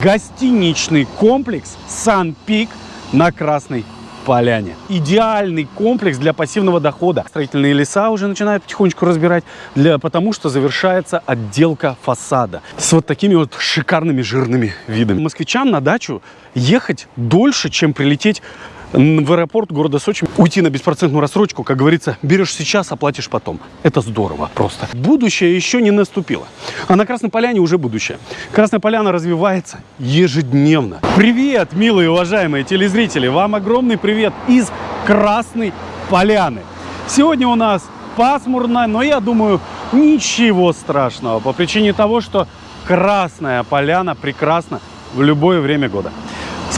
Гостиничный комплекс «Сан-Пик» на Красной Поляне. Идеальный комплекс для пассивного дохода. Строительные леса уже начинают потихонечку разбирать, для, потому что завершается отделка фасада с вот такими вот шикарными жирными видами. Москвичам на дачу ехать дольше, чем прилететь в аэропорт города Сочи, уйти на беспроцентную рассрочку, как говорится, берешь сейчас, оплатишь потом. Это здорово просто. Будущее еще не наступило. А на Красной Поляне уже будущее. Красная Поляна развивается ежедневно. Привет, милые уважаемые телезрители! Вам огромный привет из Красной Поляны. Сегодня у нас пасмурно, но я думаю, ничего страшного по причине того, что Красная Поляна прекрасна в любое время года.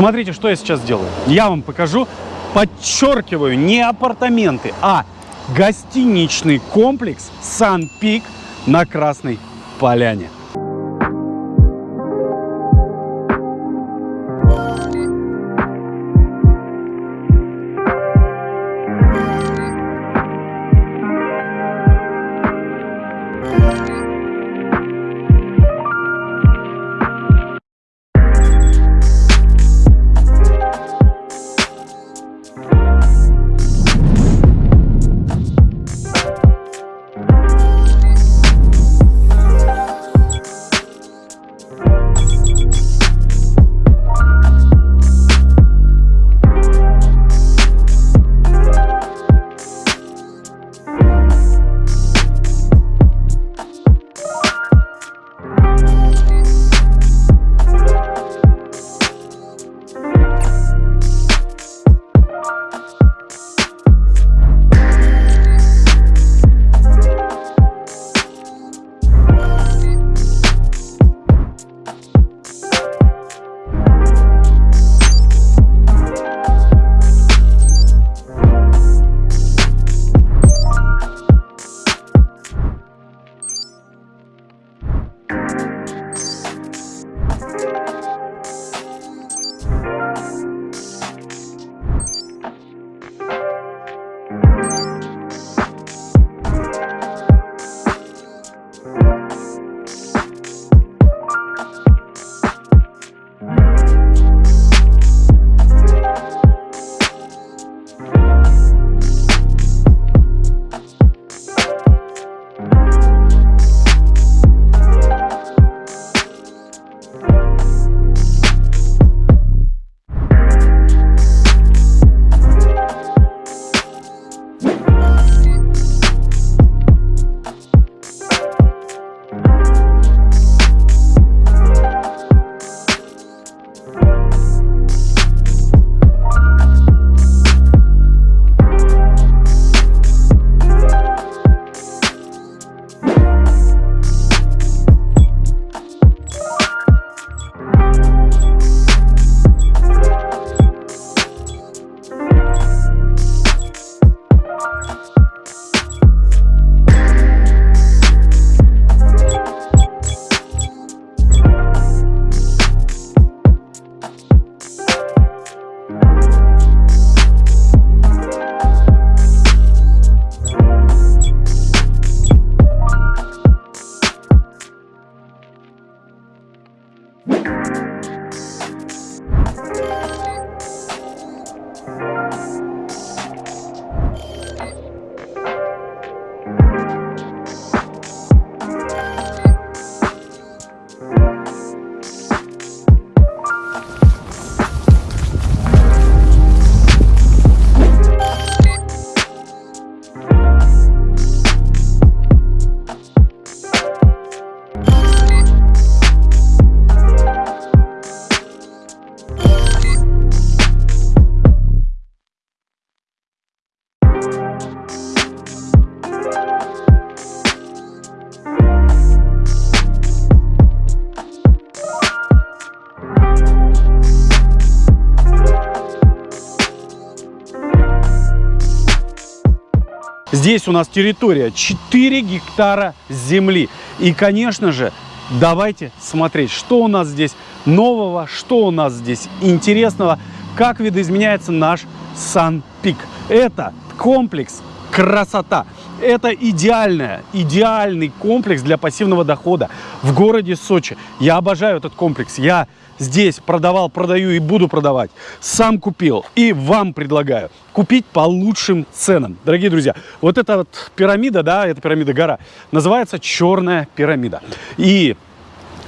Смотрите, что я сейчас делаю. Я вам покажу, подчеркиваю, не апартаменты, а гостиничный комплекс «Сан-Пик» на Красной Поляне. Música Здесь у нас территория 4 гектара земли. И, конечно же, давайте смотреть, что у нас здесь нового, что у нас здесь интересного, как видоизменяется наш Сан-Пик. Это комплекс красота. Это идеальная, идеальный комплекс для пассивного дохода в городе Сочи. Я обожаю этот комплекс. Я здесь продавал, продаю и буду продавать. Сам купил и вам предлагаю купить по лучшим ценам. Дорогие друзья, вот эта вот пирамида, да, это пирамида гора, называется Черная пирамида. И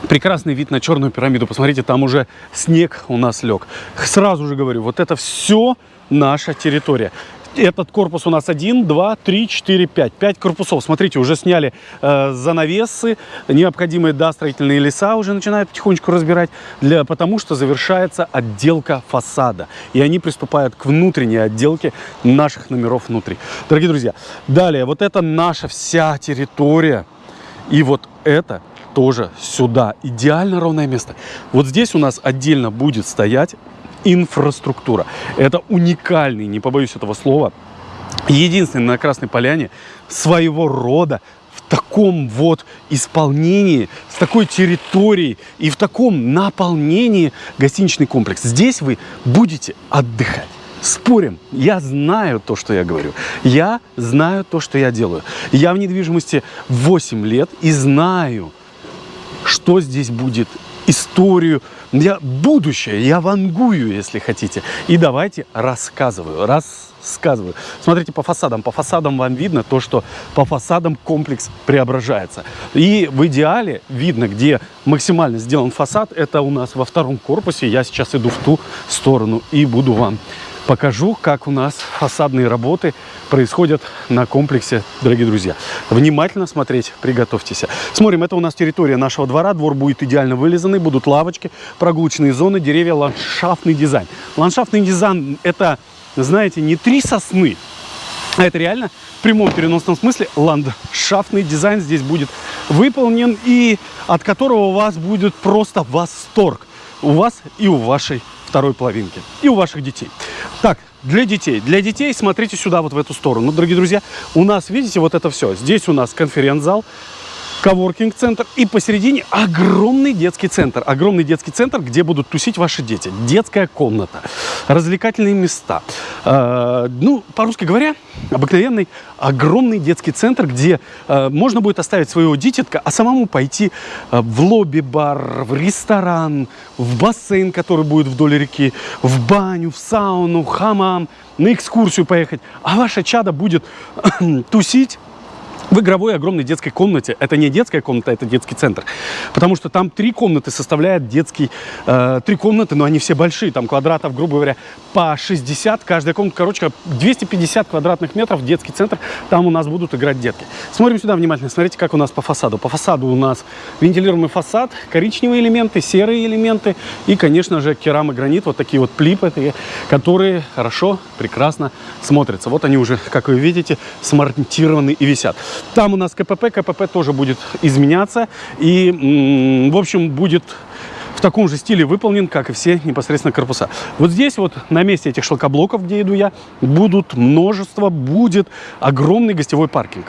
прекрасный вид на черную пирамиду. Посмотрите, там уже снег у нас лег. Сразу же говорю, вот это все наша территория. Этот корпус у нас 1, 2, 3, 4, 5. 5 корпусов. Смотрите, уже сняли э, занавесы. Необходимые, да, строительные леса уже начинают потихонечку разбирать. Для, потому что завершается отделка фасада. И они приступают к внутренней отделке наших номеров внутри. Дорогие друзья, далее, вот это наша вся территория. И вот это тоже сюда. Идеально ровное место. Вот здесь у нас отдельно будет стоять инфраструктура. Это уникальный, не побоюсь этого слова, единственный на Красной Поляне своего рода в таком вот исполнении, с такой территорией и в таком наполнении гостиничный комплекс. Здесь вы будете отдыхать. Спорим, я знаю то, что я говорю. Я знаю то, что я делаю. Я в недвижимости 8 лет и знаю, что здесь будет, историю, я будущее, я вангую, если хотите. И давайте рассказываю, рассказываю. Смотрите по фасадам. По фасадам вам видно то, что по фасадам комплекс преображается. И в идеале видно, где максимально сделан фасад. Это у нас во втором корпусе. Я сейчас иду в ту сторону и буду вам покажу, как у нас фасадные работы происходят на комплексе, дорогие друзья. Внимательно смотреть, приготовьтесь. Смотрим, это у нас территория нашего двора. Двор будет идеально вылизанный, будут лавочки, прогулочные зоны, деревья, ландшафтный дизайн. Ландшафтный дизайн – это, знаете, не три сосны, а это реально в прямом переносном смысле ландшафтный дизайн здесь будет выполнен и от которого у вас будет просто восторг. У вас и у вашей второй половинки. И у ваших детей. Так, для детей. Для детей смотрите сюда, вот в эту сторону. Дорогие друзья, у нас, видите, вот это все. Здесь у нас конференц-зал, коворкинг-центр и посередине огромный детский центр. Огромный детский центр, где будут тусить ваши дети. Детская комната, развлекательные места. Э, ну, по-русски говоря, обыкновенный огромный детский центр, где э, можно будет оставить своего дитятка, а самому пойти э, в лобби-бар, в ресторан, в бассейн, который будет вдоль реки, в баню, в сауну, в хамам, на экскурсию поехать. А ваша чада будет тусить в игровой огромной детской комнате. Это не детская комната, это детский центр. Потому что там три комнаты составляют детский... Э, три комнаты, но они все большие. Там квадратов, грубо говоря, по 60. Каждая комната, короче, 250 квадратных метров детский центр. Там у нас будут играть детки. Смотрим сюда внимательно. Смотрите, как у нас по фасаду. По фасаду у нас вентилируемый фасад, коричневые элементы, серые элементы и, конечно же, керамогранит. Вот такие вот плипы, которые хорошо, прекрасно смотрятся. Вот они уже, как вы видите, смонтированы и висят. Там у нас КПП, КПП тоже будет изменяться. И, в общем, будет в таком же стиле выполнен, как и все непосредственно корпуса. Вот здесь вот на месте этих шлакоблоков, где иду я, будут множество, будет огромный гостевой паркинг.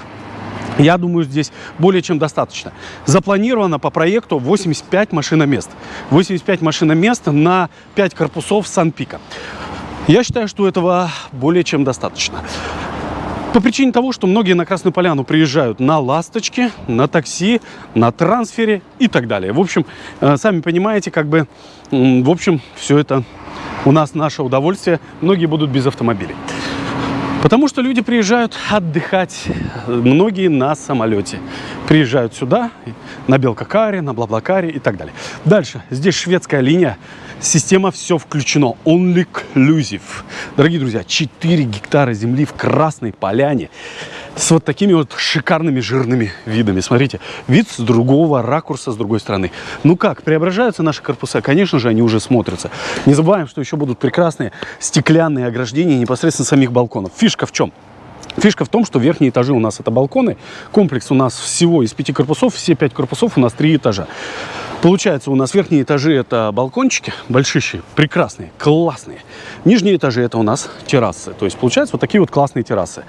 Я думаю, здесь более чем достаточно. Запланировано по проекту 85 машиномест. 85 машиномест на 5 корпусов Сан-Пика. Я считаю, что этого более чем достаточно. По причине того, что многие на Красную Поляну приезжают на «Ласточке», на такси, на трансфере и так далее. В общем, э, сами понимаете, как бы, в общем, все это у нас наше удовольствие. Многие будут без автомобилей. Потому что люди приезжают отдыхать, многие на самолете. Приезжают сюда, на Белкакаре, на Блаблакаре и так далее. Дальше, здесь шведская линия. Система все включено. Only inclusive. Дорогие друзья, 4 гектара земли в Красной Поляне с вот такими вот шикарными жирными видами. Смотрите, вид с другого ракурса, с другой стороны. Ну как, преображаются наши корпуса? Конечно же, они уже смотрятся. Не забываем, что еще будут прекрасные стеклянные ограждения непосредственно самих балконов. Фишка в чем? Фишка в том, что верхние этажи у нас это балконы. Комплекс у нас всего из пяти корпусов. Все пять корпусов у нас три этажа. Получается, у нас верхние этажи это балкончики, большие, прекрасные, классные. Нижние этажи это у нас террасы. То есть, получается, вот такие вот классные террасы.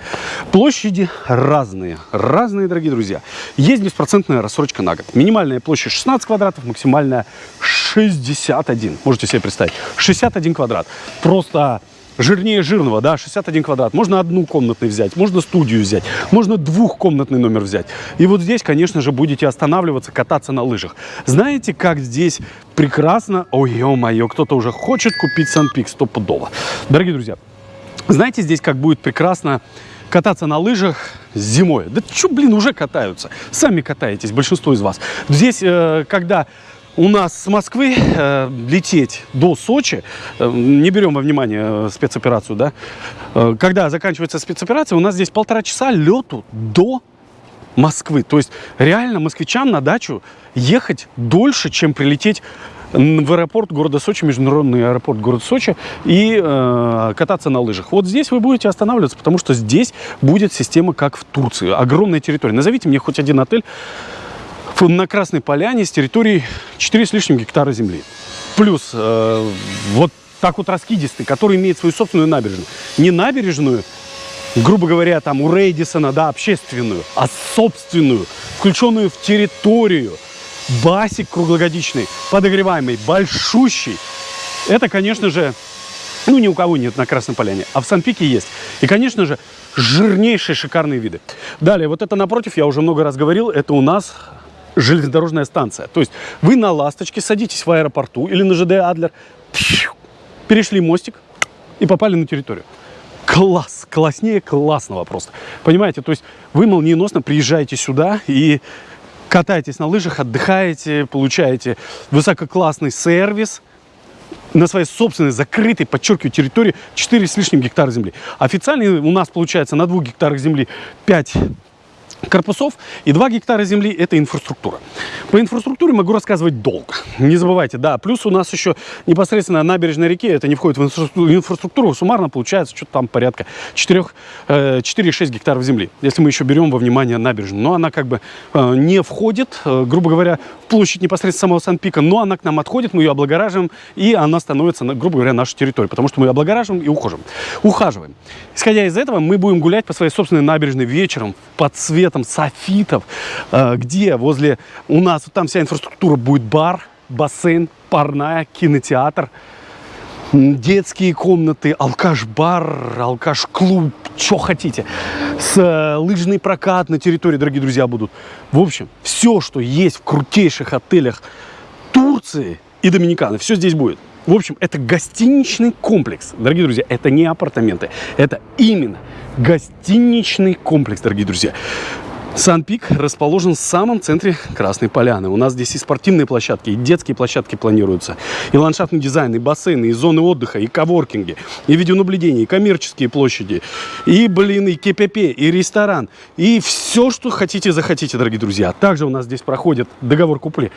Площади разные, разные, дорогие друзья. Есть беспроцентная рассрочка на год. Минимальная площадь 16 квадратов, максимальная 61. Можете себе представить, 61 квадрат. Просто жирнее жирного, да, 61 квадрат. Можно одну комнатный взять, можно студию взять, можно двухкомнатный номер взять. И вот здесь, конечно же, будете останавливаться, кататься на лыжах. Знаете, как здесь прекрасно, ой, ё-моё, кто-то уже хочет купить Санпик стопудово. Дорогие друзья, знаете, здесь как будет прекрасно кататься на лыжах зимой. Да что, блин, уже катаются. Сами катаетесь, большинство из вас. Здесь, э, когда у нас с Москвы э, лететь до Сочи, э, не берем во внимание э, спецоперацию, да, э, когда заканчивается спецоперация, у нас здесь полтора часа лету до Москвы. То есть реально москвичам на дачу ехать дольше, чем прилететь в аэропорт города Сочи, международный аэропорт города Сочи, и э, кататься на лыжах. Вот здесь вы будете останавливаться, потому что здесь будет система как в Турции. Огромная территория. Назовите мне хоть один отель на Красной Поляне с территорией 4 с лишним гектара земли. Плюс э, вот так вот раскидистый, который имеет свою собственную набережную. Не набережную, грубо говоря, там у Рейдисона, да, общественную, а собственную, включенную в территорию. Басик круглогодичный, подогреваемый, большущий. Это, конечно же, ну, ни у кого нет на Красной Поляне, а в Санпике есть. И, конечно же, жирнейшие шикарные виды. Далее, вот это напротив, я уже много раз говорил, это у нас железнодорожная станция. То есть вы на «Ласточке» садитесь в аэропорту или на ЖД «Адлер», перешли мостик и попали на территорию. Класс, класснее классного просто. Понимаете, то есть вы молниеносно приезжаете сюда и катаетесь на лыжах, отдыхаете, получаете высококлассный сервис на своей собственной закрытой, подчеркиваю, территории 4 с лишним гектара земли. Официально у нас получается на 2 гектарах земли 5 корпусов и 2 гектара земли – это инфраструктура. По инфраструктуре могу рассказывать долго. Не забывайте, да, плюс у нас еще непосредственно набережная реки, это не входит в инфраструктуру, суммарно получается что-то там порядка 4-6 э, гектаров земли, если мы еще берем во внимание набережную. Но она как бы э, не входит, э, грубо говоря, в площадь непосредственно самого Сан-Пика, но она к нам отходит, мы ее облагораживаем, и она становится, грубо говоря, нашей территорией, потому что мы ее облагораживаем и ухожим, ухаживаем. Исходя из этого, мы будем гулять по своей собственной набережной вечером под цвет цветом софитов, э, где возле у нас вот там вся инфраструктура будет бар, бассейн, парная, кинотеатр, детские комнаты, алкаш-бар, алкаш-клуб, что хотите. С э, лыжный прокат на территории, дорогие друзья, будут. В общем, все, что есть в крутейших отелях Турции и Доминиканы, все здесь будет. В общем, это гостиничный комплекс. Дорогие друзья, это не апартаменты. Это именно гостиничный комплекс, дорогие друзья. Сан-Пик расположен в самом центре Красной Поляны. У нас здесь и спортивные площадки, и детские площадки планируются, и ландшафтный дизайн, и бассейны, и зоны отдыха, и коворкинги, и видеонаблюдение, и коммерческие площади, и, блин, и КПП, и ресторан, и все, что хотите, захотите, дорогие друзья. Также у нас здесь проходит договор купли,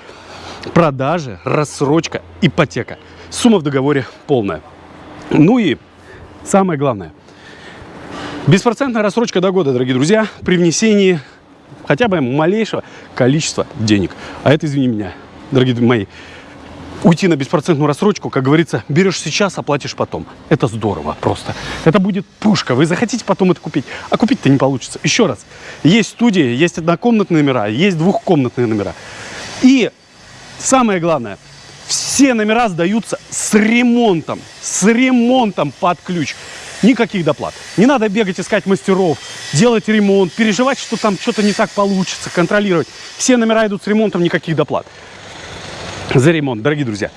продажи, рассрочка, ипотека. Сумма в договоре полная. Ну и самое главное. Беспроцентная рассрочка до года, дорогие друзья, при внесении хотя бы малейшего количества денег. А это, извини меня, дорогие мои, уйти на беспроцентную рассрочку, как говорится, берешь сейчас, оплатишь потом. Это здорово просто. Это будет пушка. Вы захотите потом это купить, а купить-то не получится. Еще раз, есть студии, есть однокомнатные номера, есть двухкомнатные номера. И самое главное, все номера сдаются с ремонтом, с ремонтом под ключ. Никаких доплат. Не надо бегать, искать мастеров, делать ремонт, переживать, что там что-то не так получится, контролировать. Все номера идут с ремонтом, никаких доплат. За ремонт, дорогие друзья.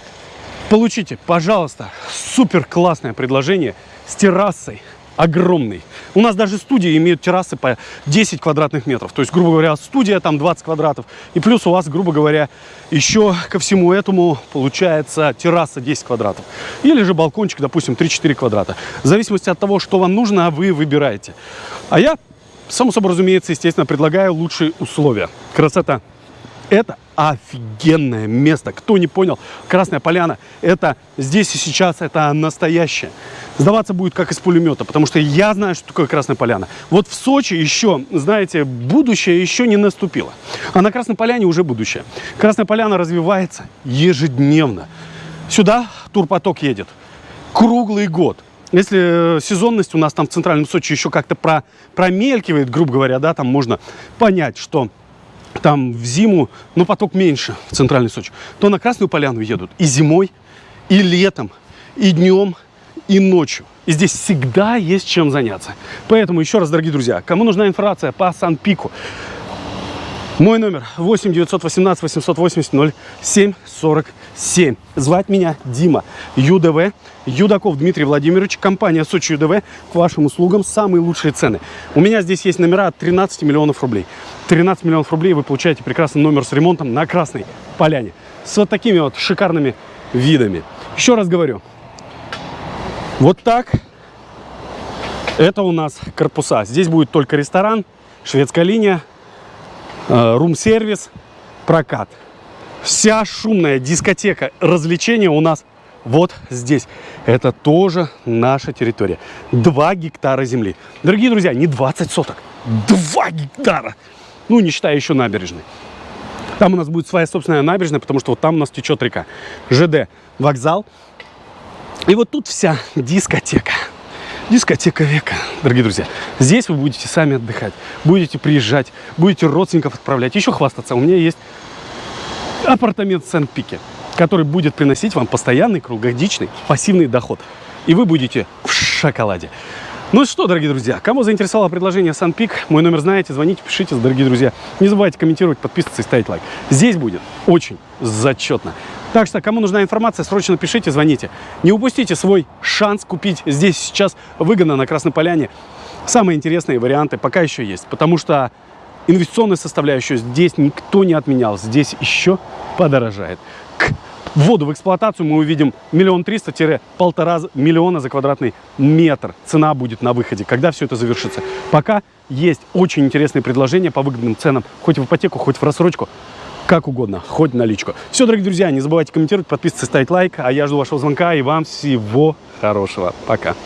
Получите, пожалуйста, супер классное предложение с террасой огромный. У нас даже студии имеют террасы по 10 квадратных метров. То есть, грубо говоря, студия там 20 квадратов. И плюс у вас, грубо говоря, еще ко всему этому получается терраса 10 квадратов. Или же балкончик, допустим, 3-4 квадрата. В зависимости от того, что вам нужно, вы выбираете. А я, само собой разумеется, естественно, предлагаю лучшие условия. Красота. Это офигенное место. Кто не понял, Красная Поляна, это здесь и сейчас, это настоящее. Сдаваться будет как из пулемета, потому что я знаю, что такое Красная Поляна. Вот в Сочи еще, знаете, будущее еще не наступило. А на Красной Поляне уже будущее. Красная Поляна развивается ежедневно. Сюда турпоток едет круглый год. Если э, сезонность у нас там в центральном Сочи еще как-то про, промелькивает, грубо говоря, да, там можно понять, что там в зиму, ну, поток меньше в центральной Сочи, то на Красную Поляну едут и зимой, и летом, и днем, и ночью. И здесь всегда есть чем заняться. Поэтому еще раз, дорогие друзья, кому нужна информация по Сан-Пику, мой номер 8 918 880 07 47. Звать меня Дима. ЮДВ. Юдаков Дмитрий Владимирович. Компания Сочи ЮДВ. К вашим услугам самые лучшие цены. У меня здесь есть номера от 13 миллионов рублей. 13 миллионов рублей вы получаете прекрасный номер с ремонтом на Красной Поляне. С вот такими вот шикарными видами. Еще раз говорю. Вот так. Это у нас корпуса. Здесь будет только ресторан, шведская линия, рум-сервис, прокат. Вся шумная дискотека развлечения у нас вот здесь. Это тоже наша территория. Два гектара земли. Дорогие друзья, не 20 соток, два гектара. Ну, не считая еще набережной. Там у нас будет своя собственная набережная, потому что вот там у нас течет река. ЖД, вокзал. И вот тут вся дискотека. Дискотека века, дорогие друзья. Здесь вы будете сами отдыхать, будете приезжать, будете родственников отправлять, еще хвастаться. У меня есть апартамент в Сент-Пике, который будет приносить вам постоянный круглогодичный пассивный доход. И вы будете в шоколаде. Ну что, дорогие друзья, кому заинтересовало предложение Сан-Пик, мой номер знаете, звоните, пишите, дорогие друзья. Не забывайте комментировать, подписываться и ставить лайк. Здесь будет очень зачетно. Так что, кому нужна информация, срочно пишите, звоните. Не упустите свой шанс купить здесь сейчас выгодно на Красной Поляне. Самые интересные варианты пока еще есть, потому что инвестиционную составляющую здесь никто не отменял. Здесь еще подорожает вводу в эксплуатацию мы увидим миллион триста-полтора миллиона за квадратный метр. Цена будет на выходе, когда все это завершится. Пока есть очень интересные предложения по выгодным ценам, хоть в ипотеку, хоть в рассрочку, как угодно, хоть наличку. Все, дорогие друзья, не забывайте комментировать, подписываться, ставить лайк, а я жду вашего звонка и вам всего хорошего. Пока.